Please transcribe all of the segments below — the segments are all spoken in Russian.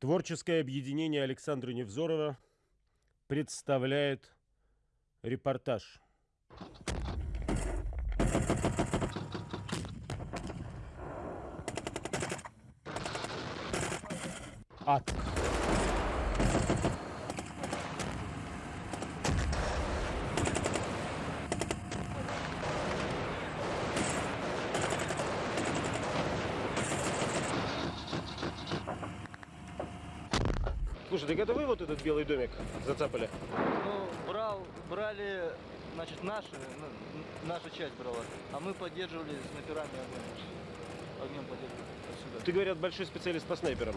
Творческое объединение Александра Невзорова представляет репортаж. Ад. Слушай, так это вы вот этот белый домик зацапали? Ну, брал, брали, значит, наши, ну, наша часть брала, а мы поддерживали снайперами огнем. Огнем поддерживали отсюда. Ты, говорят, большой специалист по снайперам.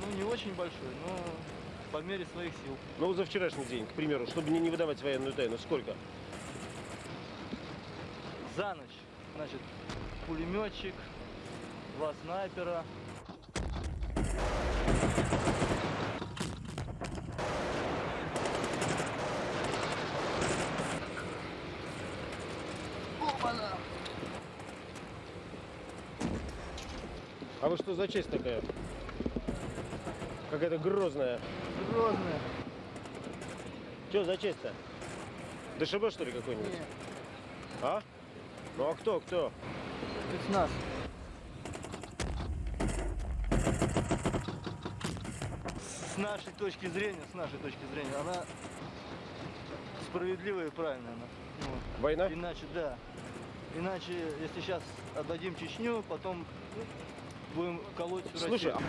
Ну, не очень большой, но по мере своих сил. Ну, за вчерашний день, к примеру, чтобы не, не выдавать военную тайну, сколько? За ночь, значит, пулеметчик, два снайпера, А вы что за честь такая? Какая-то грозная. Грозная. Что за честь-то? ДШБ, что ли, какой-нибудь? А? Ну а кто, кто? спецназ. С нашей точки зрения, с нашей точки зрения, она справедливая и правильная. Она. Ну, Война? Иначе, да. Иначе, если сейчас отдадим Чечню, потом будем колоть всю Слушай, Россию.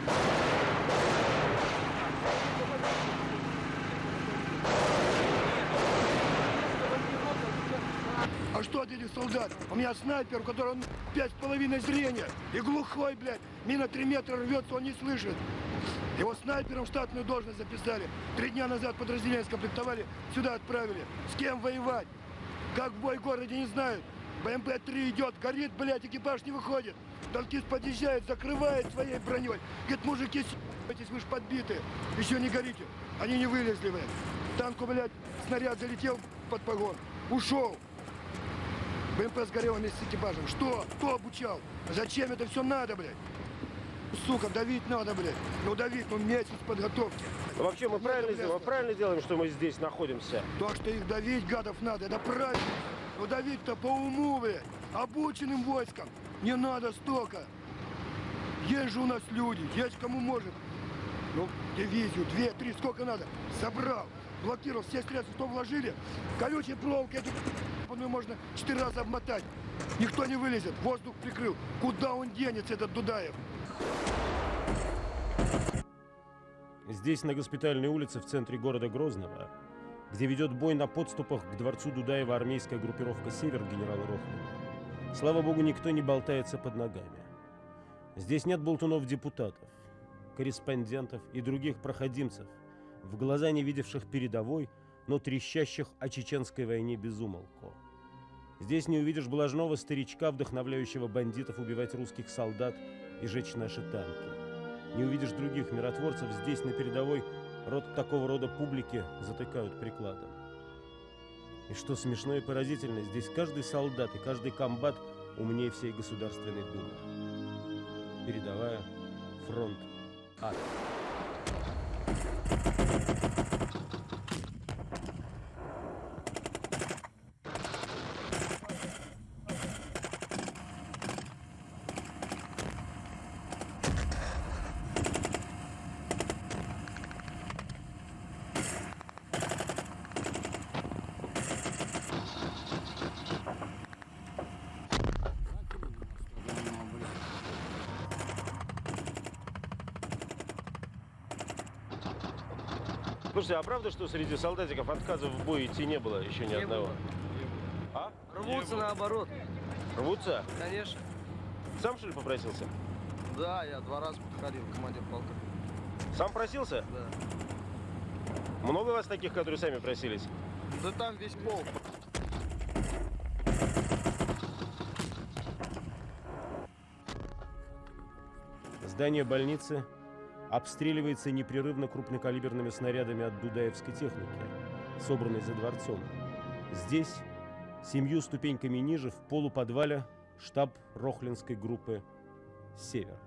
А что от этих солдат? У меня снайпер, у которого пять с половиной зрения. И глухой, блядь. Мина три метра рвется, он не слышит. Его снайпером в штатную должность записали. Три дня назад подразделение скомплектовали, сюда отправили. С кем воевать? Как в бой в городе не знают. БМП-3 идет, горит, блядь, экипаж не выходит. Танкист подъезжает, закрывает своей броней. Говорит, мужики, с***йтесь, вы ж подбиты. Еще не горите. Они не вылезли, блядь. Танку, блядь, снаряд залетел под погон. Ушел. БМП сгорел вместе с экипажем. Что? Кто обучал? Зачем это все надо, блядь? Сука, давить надо, блядь. Ну давить, ну месяц подготовки. Вообще мы правильно мы правильно делаем, что мы здесь находимся. То, что их давить, гадов, надо, это правильно. Но давить-то по уму, блядь. Обученным войскам. Не надо столько. Есть же у нас люди, есть кому может. Ну, дивизию, две, три, сколько надо. Собрал, блокировал все средства, что вложили. Колючей проволокой эту можно четыре раза обмотать. Никто не вылезет, воздух прикрыл. Куда он денется, этот Дудаев? Здесь, на госпитальной улице в центре города Грозного, где ведет бой на подступах к дворцу Дудаева армейская группировка «Север» генерала Рохлина. Слава богу, никто не болтается под ногами. Здесь нет болтунов-депутатов, корреспондентов и других проходимцев, в глаза не видевших передовой, но трещащих о чеченской войне безумолку. Здесь не увидишь блажного старичка, вдохновляющего бандитов убивать русских солдат и жечь наши танки. Не увидишь других миротворцев, здесь на передовой рот такого рода публики затыкают прикладом. И что смешно и поразительно, здесь каждый солдат и каждый комбат умнее всей Государственной Думы. Передовая, фронт, ад. Слушайте, а правда, что среди солдатиков отказов в бой идти не было еще ни Не одного? было. А? Рвутся наоборот, Рвутся? конечно. Сам что ли попросился? Да, я два раза подходил, командир полка. Сам просился? Да. Много вас таких, которые сами просились? Да там весь полк. Здание больницы обстреливается непрерывно крупнокалиберными снарядами от дудаевской техники, собранной за дворцом. Здесь, семью ступеньками ниже, в полуподвале, штаб Рохлинской группы «Север».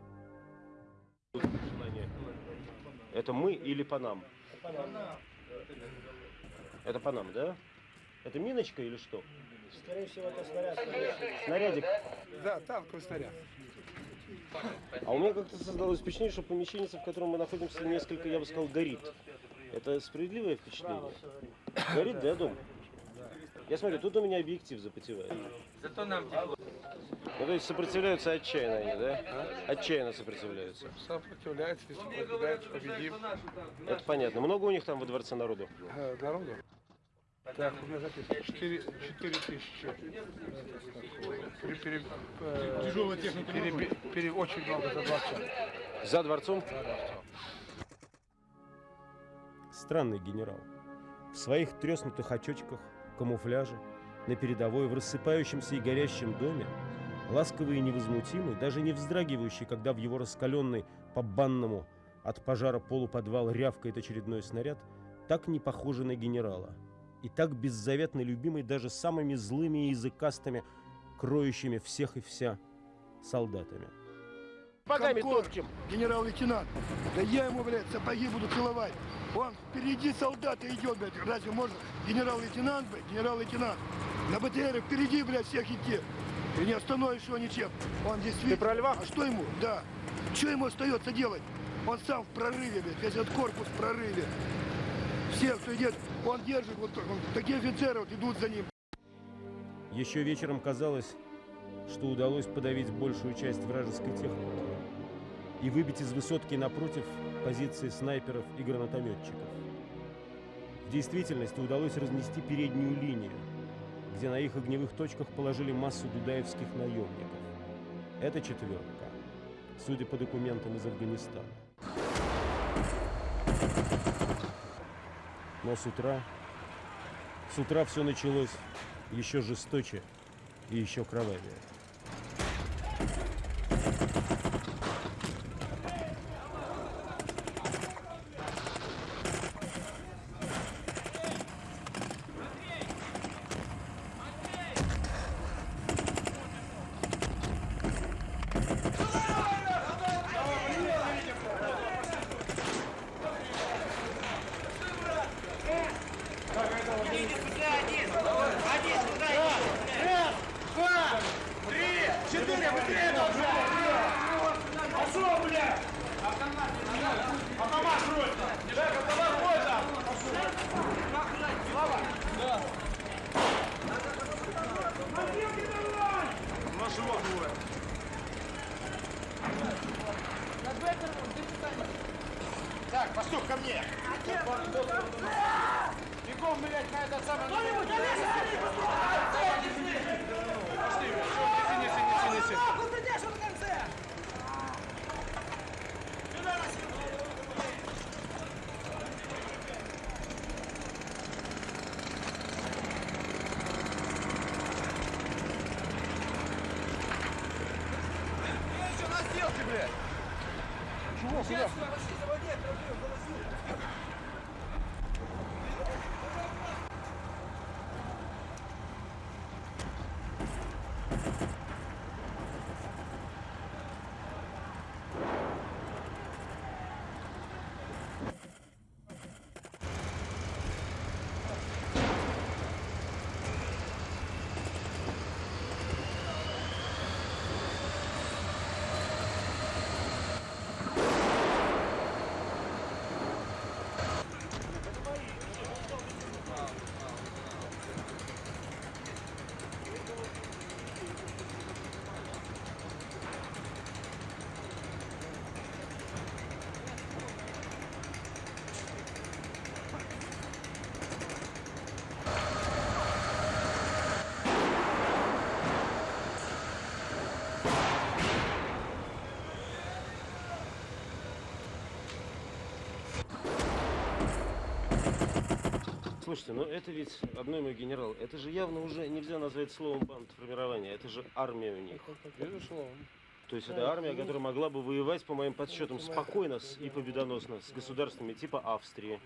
Это мы или по нам? Это по нам, да? Это миночка или что? Скорее всего, это снаряд. Снарядик. Да, танковый снаряд. А у меня как-то создалось впечатление, что помещение, в котором мы находимся, несколько, я бы сказал, горит. Это справедливое впечатление? Горит, да, дом? Я смотрю, тут у меня объектив запотевает. Зато нам тепло. Ну, то есть сопротивляются отчаянно они, да? Отчаянно сопротивляются. Сопротивляется, сопротивляется, победим. Это понятно. Много у них там во дворце народу? Э, Народу. Так, у меня записано 4, 4 тысячи. Пере, пере, Тяжелая техника. очень много за 20 За дворцом? Странный генерал. В своих треснутых очочках, камуфляже, на передовой, в рассыпающемся и горящем доме, ласковый и невозмутимый, даже не вздрагивающий, когда в его раскаленный по банному от пожара полуподвал рявкает очередной снаряд, так не похожий на генерала. И так беззаветно любимый даже самыми злыми и языкастыми, кроющими всех и вся солдатами. Комкор, топчем! генерал-лейтенант. Да я ему, блядь, сапоги буду целовать. Он впереди солдата идет, блядь. Разве можно генерал-лейтенант, блядь, генерал-лейтенант? На БТР впереди, блядь, всех идти. И не остановишь его ничем. Он действительно... Ты про льва? А что ему? Да. Что ему остается делать? Он сам в прорыве, блядь, весь этот корпус в прорыве. Все, кто идет, он держит, вот он- такие офицеры вот идут за ним. Еще вечером казалось, что удалось подавить большую часть вражеской техники и выбить из высотки напротив позиции снайперов и гранатометчиков. В действительности удалось разнести переднюю линию, где на их огневых точках положили массу дудаевских наемников. Это четверка, судя по документам из Афганистана. Но с утра, с утра все началось еще жесточе и еще кровавее. Бегом, блядь, на этот самый... Кто-нибудь, Пошли, блядь, неси, неси, неси, неси. Нахуй ты держишь в конце! Сюда, Чего, куда? Сейчас, я вообще заводи, я Слушайте, ну это ведь одной мой генерал. Это же явно уже нельзя назвать словом бандформирования. Это же армия у них. Безусловно. То есть это армия, которая могла бы воевать, по моим подсчетам, спокойно и победоносно с государствами типа Австрии.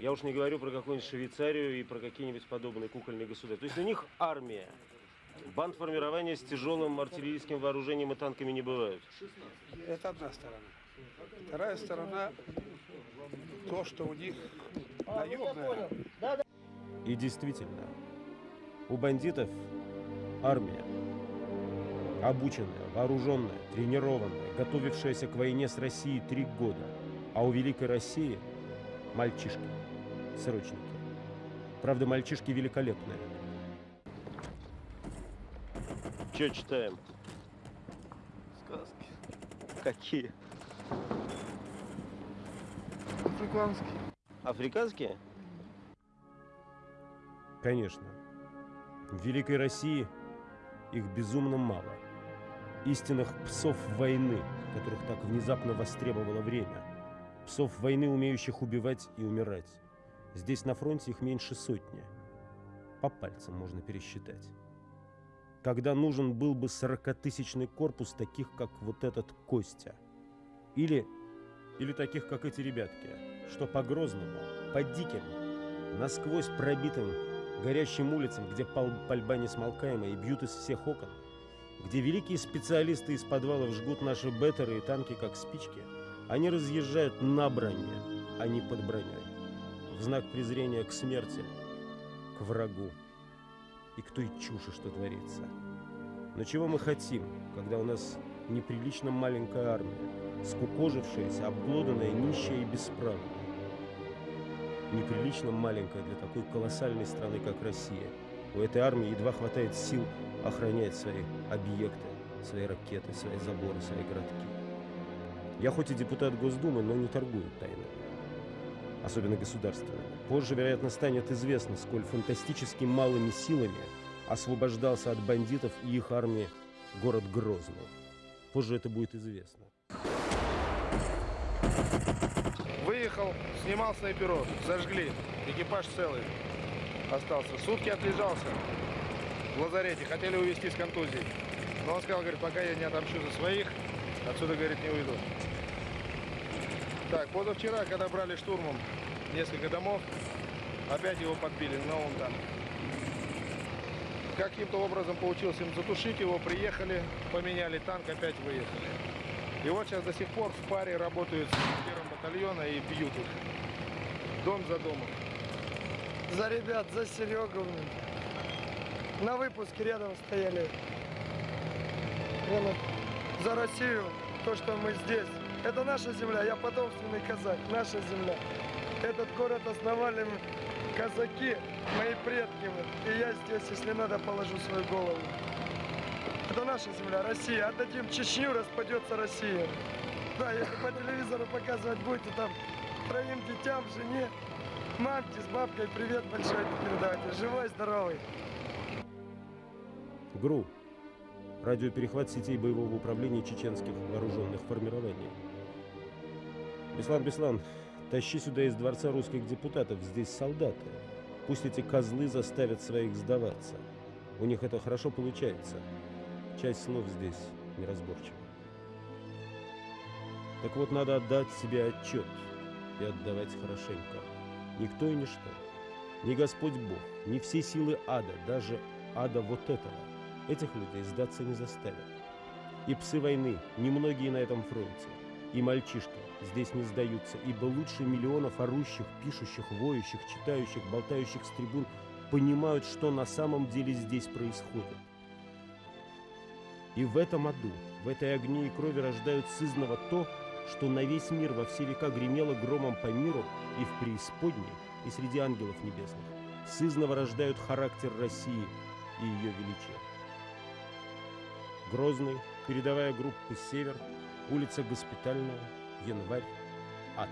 Я уж не говорю про какую-нибудь Швейцарию и про какие-нибудь подобные кукольные государства. То есть у них армия. Бандформирования с тяжелым артиллерийским вооружением и танками не бывают. Это одна сторона. Вторая сторона, то, что у них наемная. И действительно, у бандитов армия. Обученная, вооруженная, тренированная, готовившаяся к войне с Россией три года. А у Великой России мальчишки, срочники. Правда, мальчишки великолепные. Че читаем? Сказки. Какие? Африканский. Африканские? Конечно. В Великой России их безумно мало. Истинных псов войны, которых так внезапно востребовало время. Псов войны, умеющих убивать и умирать. Здесь на фронте их меньше сотни. По пальцам можно пересчитать. Когда нужен был бы сорокатысячный корпус таких, как вот этот Костя. Или, или таких, как эти ребятки, что по Грозному, по диким, насквозь пробитым горящим улицам, где пал- пальба несмолкаемая и бьют из всех окон, где великие специалисты из подвалов жгут наши беттеры и танки, как спички, они разъезжают на броне, а не под броней, в знак презрения к смерти, к врагу и к той чуши, что творится. Но чего мы хотим, когда у нас неприлично маленькая армия, скукожившаяся, обглоданная, нищая и бесправная? Неприлично маленькая для такой колоссальной страны, как Россия. У этой армии едва хватает сил охранять свои объекты, свои ракеты, свои заборы, свои городки. Я хоть и депутат Госдумы, но не торгую тайно. Особенно государственными. Позже, вероятно, станет известно, сколь фантастически малыми силами освобождался от бандитов и их армии город Грозный. Позже это будет известно. Выехал, снимал снайперов, зажгли. Экипаж целый остался. Сутки отлежался в лазарете. Хотели увезти с контузией. Но он сказал, говорит, пока я не отомщу за своих, отсюда, говорит, не уйду. Так, позавчера, когда брали штурмом несколько домов, опять его подбили, но он там. Каким-то образом получилось им затушить его, приехали, поменяли танк, опять выехали. И вот сейчас до сих пор в паре работают с первым батальона и бьют их. Дом за домом. За ребят, за Серегу. На выпуске рядом стояли. За Россию, то, что мы здесь. Это наша земля, я потомственный казак, наша земля. Этот город основали казаки, мои предки. И я здесь, если надо, положу свою голову. Это наша земля, Россия. Отдадим Чечню, распадется Россия. Да, если по телевизору показывать будете, там троим детям, жене, мамке с бабкой привет большой передавайте. Живой, здоровый. ГРУ. Радиоперехват сетей боевого управления чеченских вооруженных формирований. Беслан, Беслан, тащи сюда из дворца русских депутатов. Здесь солдаты. Пусть эти козлы заставят своих сдаваться. У них это хорошо получается. Часть слов здесь неразборчива. Так вот, надо отдать себе отчет и отдавать хорошенько. Никто и ничто. Ни Господь Бог, ни все силы ада, даже ада вот этого, этих людей сдаться не заставят. И псы войны, немногие на этом фронте, и мальчишки здесь не сдаются, ибо лучше миллионов орущих, пишущих, воющих, читающих, болтающих с трибун понимают, что на самом деле здесь происходит. И в этом аду, в этой огне и крови рождают сызново то, что на весь мир во все века гремело громом по миру и в преисподней, и среди ангелов небесных. Сызново рождают характер России и ее величие. Грозный, передовая группа «Север», улица Госпитальная, январь, ад.